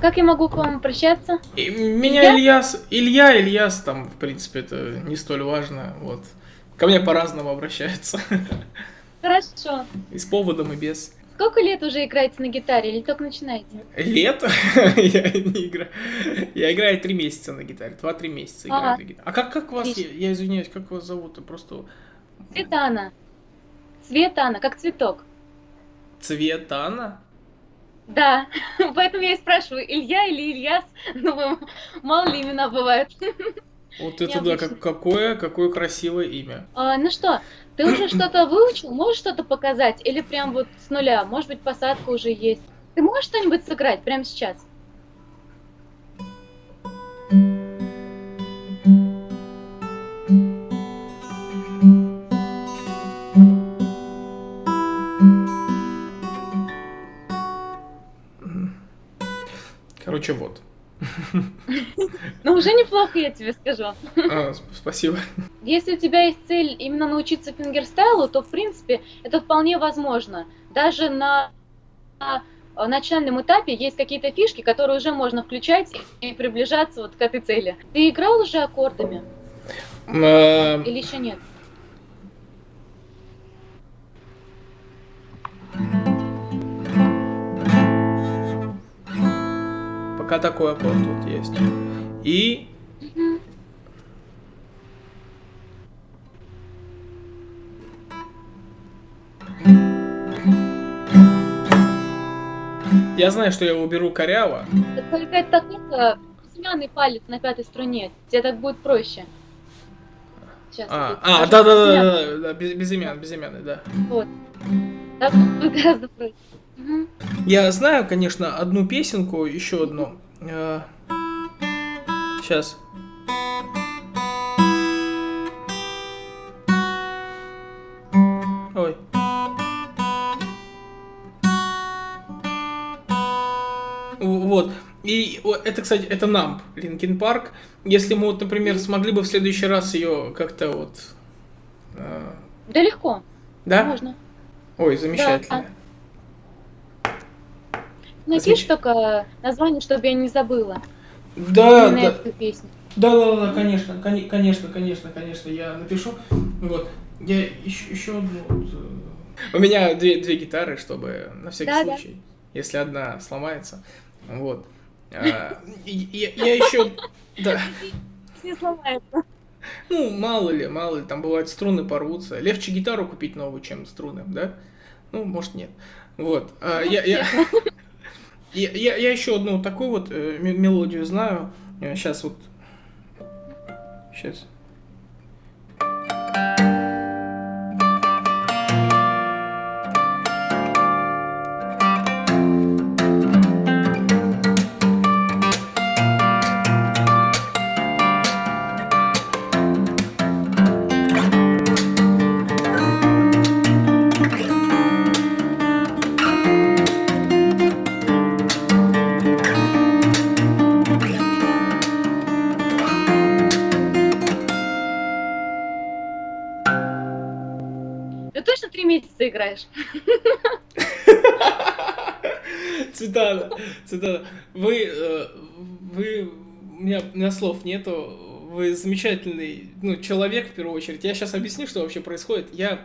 Как я могу к вам обращаться? И меня Ильяс, Илья, Ильяс, там, в принципе, это не столь важно, вот. Ко мне по-разному обращаются. Хорошо. И с поводом, и без. Сколько лет уже играете на гитаре или только начинаете? Лет? я не играю. Я играю три месяца на гитаре. Два-три месяца играю Ага. на гитаре. А как, как вас, я, я извиняюсь, как вас зовут? Просто Светана. Светана, как цветок. Цветана? Да, поэтому я и спрашиваю, Илья или Ильяс? Ну, мало ли имена бывают. Вот это да, как, какое, какое красивое имя. А, ну что, ты уже что-то выучил? Можешь что-то показать? Или прям вот с нуля? Может быть, посадка уже есть? Ты можешь что-нибудь сыграть прямо сейчас? Уже неплохо, я тебе скажу. А, сп- спасибо. Если у тебя есть цель именно научиться фингерстайлу, то, в принципе, это вполне возможно. Даже на на, начальном этапе есть какие-то фишки, которые уже можно включать и приближаться вот к этой цели. Ты играл уже аккордами Э, или еще нет? Пока такой аккорд вот есть. И я знаю, что я уберу коряво. Только это только безымянный палец на пятой струне. Тебе так будет проще. Сейчас. А, а, да, да, да, да, да, без, безымян, безымянный, да. Вот. Так будет гораздо проще. Мгм. Я знаю, конечно, одну песенку, еще одну. Сейчас. Ой. Вот. И это, кстати, это Numb, Linkin Park. Если мы, вот, например, смогли бы в следующий раз ее как-то вот... э, Да легко. да? Можно. Ой, замечательно. Напиши Замеч- только название, чтобы я не забыла. Да, да. эту песню. Да, да, да, конечно, коне- конечно, конечно, конечно, я напишу. Вот. Я еще, еще одну. вот, э, У меня две, две гитары, чтобы на всякий Да, да. случай, если одна сломается. Вот. А, и- Я, еще. Да. Не сломается. Ну, мало ли, мало ли, там бывает струны порвутся. Легче гитару купить новую, чем струны, да? Ну, может, нет. Вот. А, я, я, я, я, я еще одну такую вот э, мелодию знаю. Сейчас вот. Сейчас. Месяца играешь? Цветана, Цветана, вы, э, вы, у меня, у меня слов нету, вы замечательный, ну, человек в первую очередь. Я сейчас объясню, что вообще происходит. Я,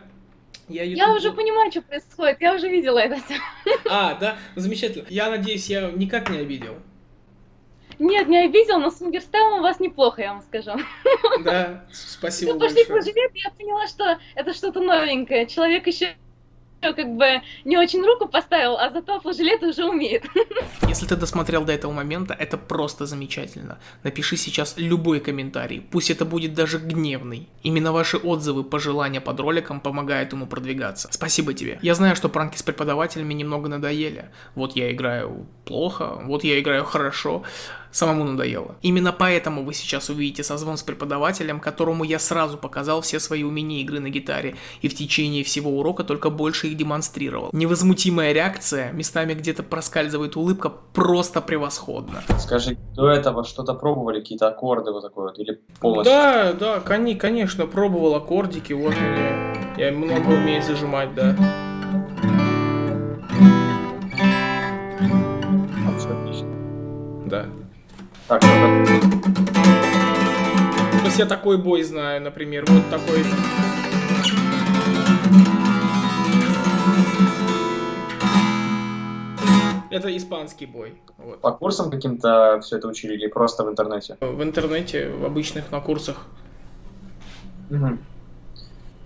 я, Я уже понимаю, что происходит. Я уже видела это все. А, да, замечательно. Я надеюсь, я никак не обидел. Нет, не обидел, но с фингерстайлом у вас неплохо, я вам скажу. Да, спасибо Ну, пошли большое. поживет, я поняла, что это что-то новенькое. Человек еще как бы не очень руку поставил, а зато флажолет уже умеет. Если ты досмотрел до этого момента, это просто замечательно. Напиши сейчас любой комментарий, пусть это будет даже гневный. Именно ваши отзывы, пожелания под роликом помогают ему продвигаться. Спасибо тебе. Я знаю, что пранки с преподавателями немного надоели. Вот я играю плохо, вот я играю хорошо. Самому надоело. Именно поэтому вы сейчас увидите созвон с преподавателем, которому я сразу показал все свои умения игры на гитаре, и в течение всего урока только больше их демонстрировал. Невозмутимая реакция, местами где-то проскальзывает улыбка, просто превосходно. Скажи, до этого что-то пробовали, какие-то аккорды вот такой вот, или полностью? Да, да, конечно, пробовал аккордики, вот мне. Я много умею зажимать, да. Так, это... То есть я такой бой знаю, например, вот такой. Это испанский бой. Вот. по курсам каким-то все это учили или просто в интернете? В интернете, в обычных, на курсах. Мгм.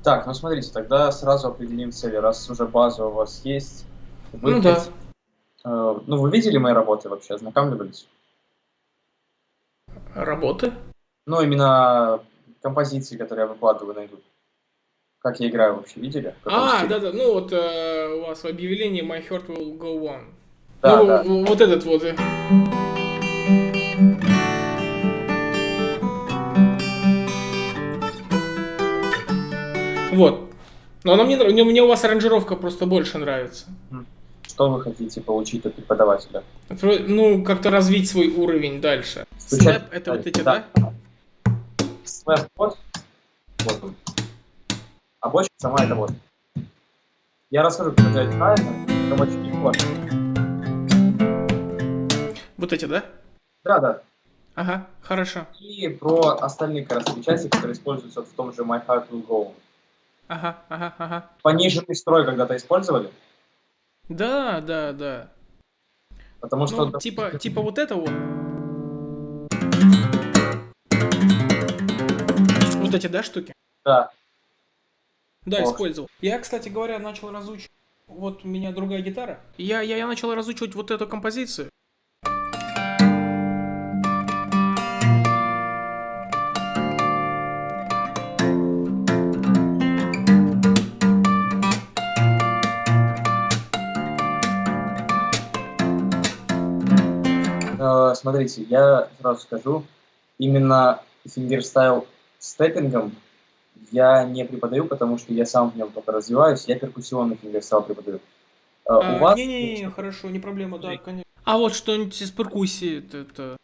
Так, ну смотрите, тогда сразу определим цели. Раз уже база у вас есть, вы Ну да. э, ну, вы видели мои работы вообще, ознакомливались? Работы? Ну, именно композиции, которые я выкладываю на YouTube. Как я играю вообще, видели? А, да-да, ну вот э, у вас в объявлении My Heart Will Go On. Да, ну, да. вот этот вот. Вот. Но она мне, мне, мне у вас аранжировка просто больше нравится. Что вы хотите получить от преподавателя? Ну, как-то развить свой уровень дальше. Стучать- Слэп это вот эти, да? Да. Слэп вот. Вот он. А бочка сама это вот. Я расскажу, как это правильно. Рабочий вот. Вот эти, да? Да, да. Ага, хорошо. И про остальные части, которые используются в том же My Heart Will Go. Ага, ага, ага. Пониженный строй когда-то использовали, Да, да, да. потому что... Ну, типа, типа вот это вот. Вот эти, да, штуки? Да. Да, использовал. Я, кстати говоря, начал разучивать. Вот у меня другая гитара. Я, я, я начал разучивать вот эту композицию. Смотрите, я сразу скажу, именно фингерстайл с теппингом я не преподаю, потому что я сам в нем только развиваюсь, я перкуссионный фингерстайл преподаю. Э, у вас... Не-не-не, хорошо, не проблема, да, конечно. А вот что-нибудь из перкуссии, это, это-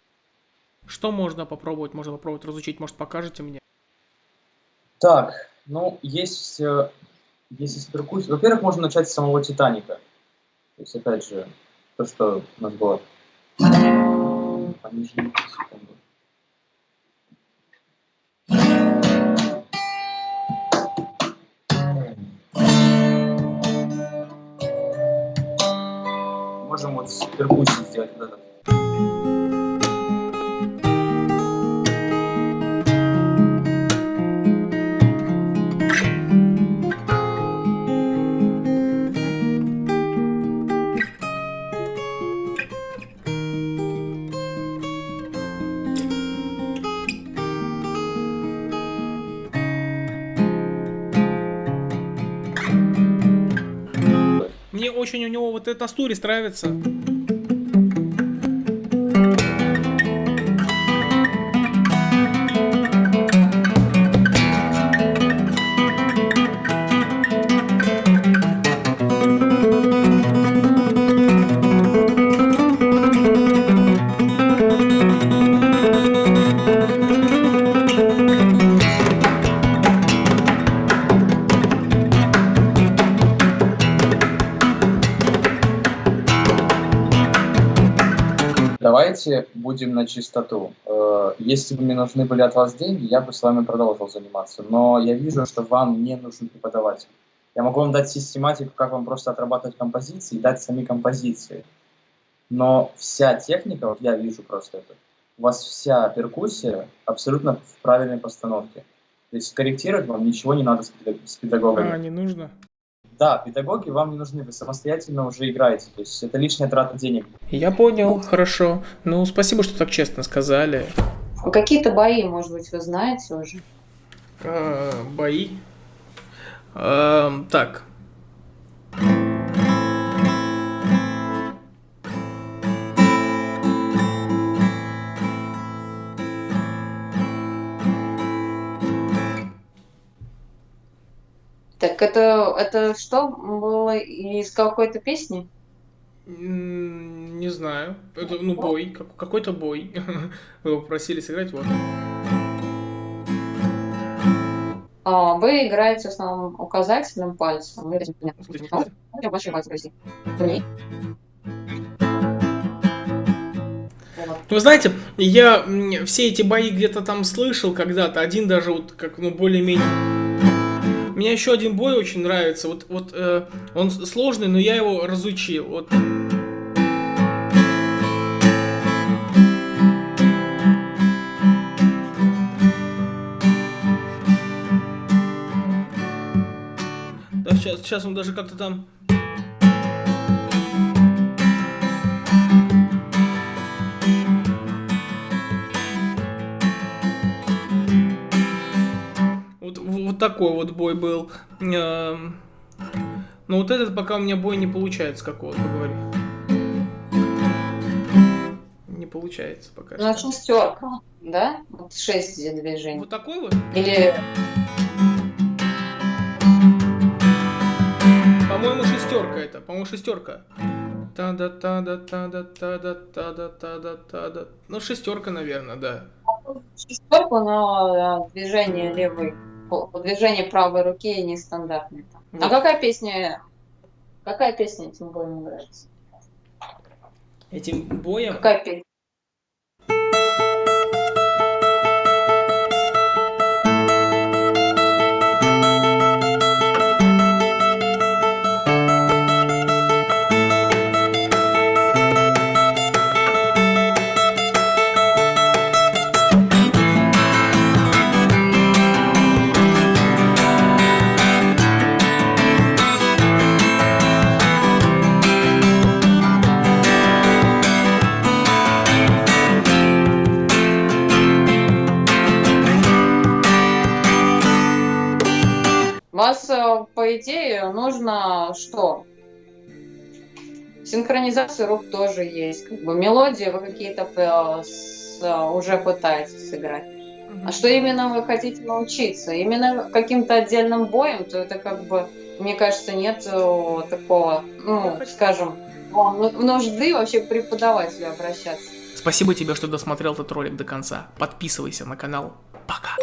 Что можно попробовать? Можно попробовать разучить, может, покажете мне? Так, ну, есть, э, есть из перкуссии. Во-первых, можно начать с самого Титаника. То есть, опять же, то, что у нас было. Пониже, секунду. Можем вот с перкуссией сделать вот этот. Мне очень у него вот эта стурис нравится. Давайте будем на чистоту. Э, Если бы мне нужны были от вас деньги, я бы с вами продолжил заниматься. Но я вижу, что вам не нужен преподаватель. Я могу вам дать систематику, как вам просто отрабатывать композиции, дать сами композиции. Но вся техника, вот я вижу просто это, у вас вся перкуссия абсолютно в правильной постановке. То есть корректировать вам ничего не надо с педагогами. А, не нужно. Да, педагоги вам не нужны, вы самостоятельно уже играете. То есть это лишняя трата денег. Я понял, хорошо. Ну, спасибо, что так честно сказали. А Какие-то бои, может быть, вы знаете уже? А, бои. Эм, так. Так это, это что было из какой-то песни? Не знаю. Это, ну, бой. как- какой-то бой. Вы его просили сыграть, вот. А, вы играете в основном указательным пальцем. Вот. Вы знаете, я все эти бои где-то там слышал когда-то. Один даже вот как, ну, более-менее... Мне еще один бой очень нравится. Вот, вот э, он сложный, но я его разучил. Вот. Да, сейчас, сейчас он даже как-то там... Вот, такой вот бой был. Эм, Но вот этот пока у меня бой не получается какого-то, говорю. Не получается пока Ну, что. шестерка, да? Вот шесть движений. Вот такой вот? Или По-моему, шестерка это. По-моему, шестерка. та да та да та да та да та да та да та да Ну, шестерка, наверное, да. шестерку, но э, движение левой, движение правой руки нестандартное. там. А Вот. какая песня, какая песня этим боем нравится? Этим боем... Какая песня? По идее, нужно что? Синхронизация рук тоже есть. Как бы мелодии вы какие-то э, уже пытаетесь сыграть. А что именно вы хотите научиться? Именно каким-то отдельным боем, то это как бы, мне кажется, нет э, такого, ну, скажем, ну- нужды вообще к преподавателю обращаться. Спасибо тебе, что досмотрел этот ролик до конца. Подписывайся на канал. Пока.